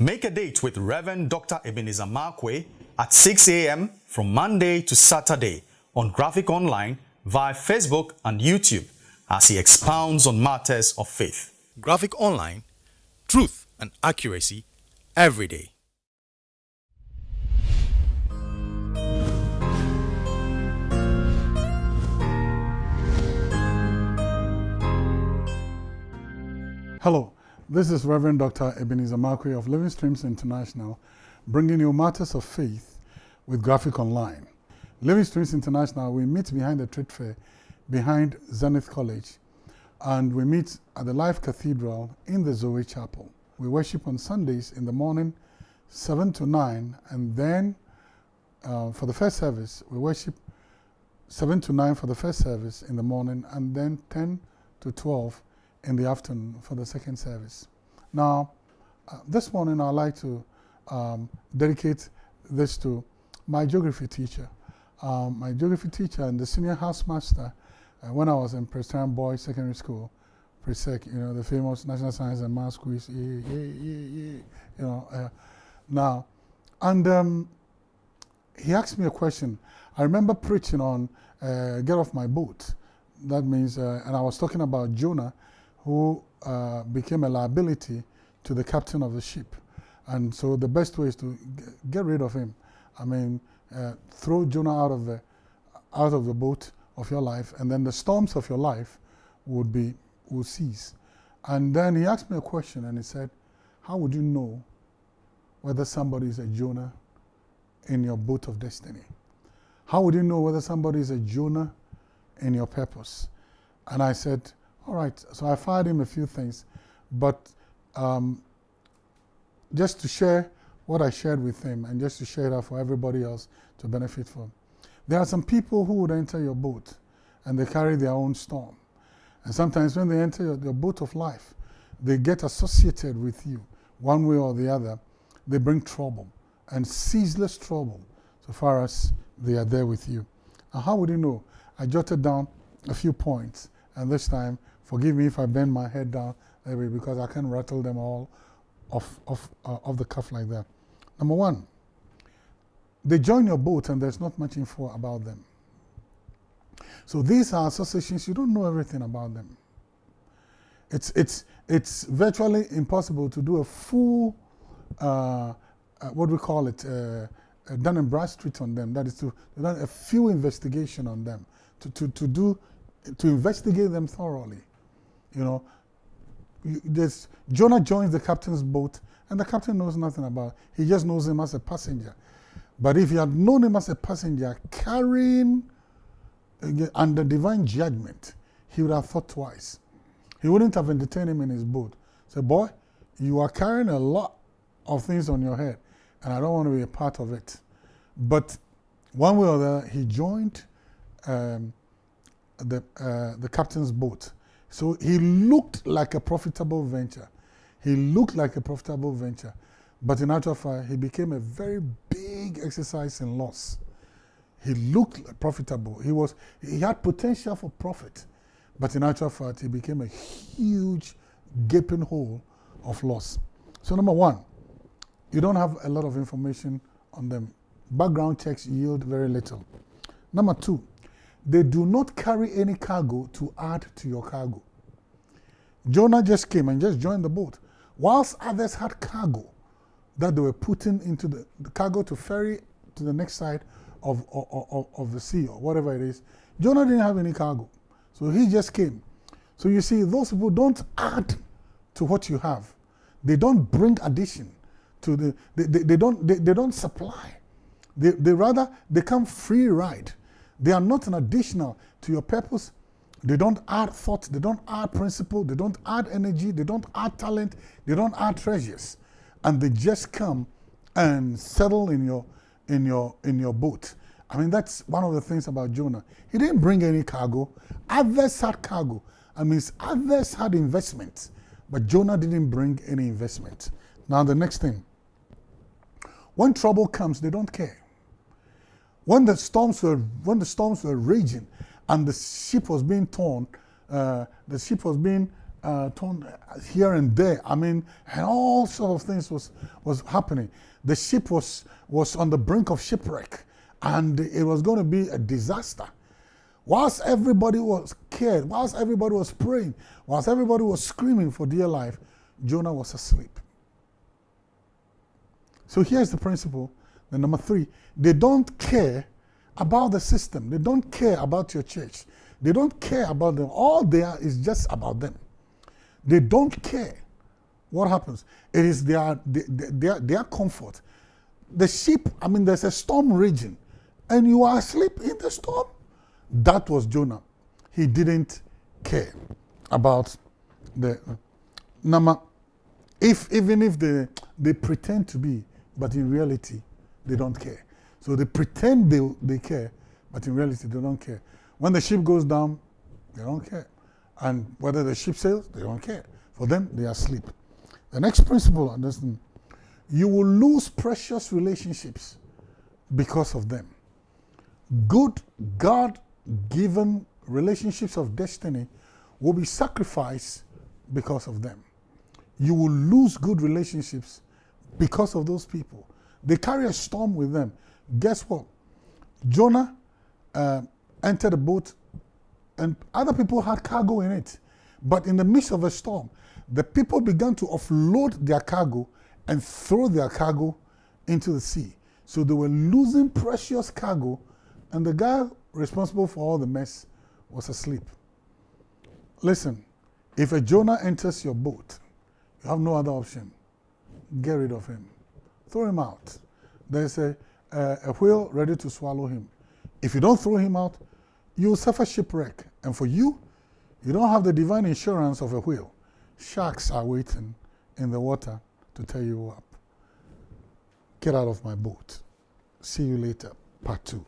Make a date with Reverend Dr. Ebenezer Markwei at 6 a.m. from Monday to Saturday on Graphic Online via Facebook and YouTube as he expounds on matters of faith. Graphic Online, truth and accuracy every day. Hello, this is Reverend Dr. Ebenezer Markwei of Living Streams International, bringing you matters of faith with Graphic Online. Living Streams International, we meet behind the trade fair, behind Zenith College, and we meet at the Life Cathedral in the Zoe Chapel. We worship on Sundays in the morning, 7 to 9, and then uh, for the first service, we worship 7 to 9 for the first service in the morning, and then 10 to 12 in the afternoon for the second service. Now, uh, this morning I'd like to um, dedicate this to my geography teacher. Um, my geography teacher and the senior housemaster uh, when I was in Presbyterian Boys Secondary School, PRESEC, you know, the famous National Science and Math Quiz, yeah, yeah, yeah, you know. Uh, now, and um, he asked me a question. I remember preaching on uh, Get Off My Boat. That means, uh, and I was talking about Jonah who uh, became a liability to the captain of the ship. And so the best way is to get rid of him. I mean, uh, throw Jonah out of the out of the boat of your life, and then the storms of your life would be will cease. And then he asked me a question, and he said, "How would you know whether somebody is a Jonah in your boat of destiny? How would you know whether somebody is a Jonah in your purpose?" And I said, all right, so I fired him a few things, but um, just to share what I shared with him and just to share that for everybody else to benefit from. There are some people who would enter your boat and they carry their own storm. And sometimes when they enter your, your boat of life, they get associated with you one way or the other. They bring trouble and ceaseless trouble so far as they are there with you. Now, how would you know? I jotted down a few points, and this time Forgive me if I bend my head down because I can rattle them all off, off, uh, off the cuff like that. Number one, they join your boat and there's not much info about them. So these are associations, you don't know everything about them. It's, it's, it's virtually impossible to do a full, uh, uh, what we call it, uh, Dun and Bradstreet on them. That is to, do a few investigation on them, to, to, to do, to investigate them thoroughly. You know, this Jonah joins the captain's boat, and the captain knows nothing about it. He just knows him as a passenger. But if he had known him as a passenger carrying under divine judgment, he would have thought twice. He wouldn't have entertained him in his boat. Say, boy, you are carrying a lot of things on your head, and I don't want to be a part of it. But one way or the other, he joined um, the, uh, the captain's boat. So he looked like a profitable venture. He looked like a profitable venture. But in actual fact, he became a very big exercise in loss. He looked profitable. He, was, he had potential for profit. But in actual fact, he became a huge gaping hole of loss. So number one, you don't have a lot of information on them. Background checks yield very little. Number two, they do not carry any cargo to add to your cargo. Jonah just came and just joined the boat, whilst others had cargo that they were putting into the, the cargo to ferry to the next side of, of, of the sea or whatever it is. Jonah didn't have any cargo, so he just came. So you see, those people don't add to what you have. They don't bring addition to the, they, they, they don't, they, they don't supply. They, they rather, they come free ride. They are not an additional to your purpose. They don't add thought, they don't add principle, they don't add energy, they don't add talent, they don't add treasures. And they just come and settle in your, in your, in your boat. I mean, that's one of the things about Jonah. He didn't bring any cargo. Others had cargo. I mean, others had investment, but Jonah didn't bring any investment. Now, the next thing. When trouble comes, they don't care. When the storms were, when the storms were raging and the ship was being torn, uh, the ship was being uh, torn here and there. I mean, and all sort of things was was happening. The ship was was on the brink of shipwreck, and it was going to be a disaster. Whilst everybody was scared, whilst everybody was praying, whilst everybody was screaming for dear life, Jonah was asleep. So here's the principle. The number three, they don't care about the system. They don't care about your church. They don't care about them. All they are is just about them. They don't care what happens. It is their, their, their comfort. The ship, I mean, there's a storm raging, and you are asleep in the storm. That was Jonah. He didn't care about the number. If even if they they pretend to be, but in reality, they don't care. So they pretend they, they care, but in reality, they don't care. When the ship goes down, they don't care. And whether the ship sails, they don't care. For them, they are asleep. The next principle, understand, you will lose precious relationships because of them. Good, God given relationships of destiny will be sacrificed because of them. You will lose good relationships because of those people. They carry a storm with them. Guess what? Jonah uh, entered a boat and other people had cargo in it. But in the midst of a storm, the people began to offload their cargo and throw their cargo into the sea. So they were losing precious cargo, and the guy responsible for all the mess was asleep. Listen, if a Jonah enters your boat, you have no other option. Get rid of him. Throw him out. There's a, uh, a, a whale ready to swallow him. If you don't throw him out, you will suffer shipwreck. And for you, you don't have the divine insurance of a whale. Sharks are waiting in the water to tear you up. Get out of my boat. See you later. Part two.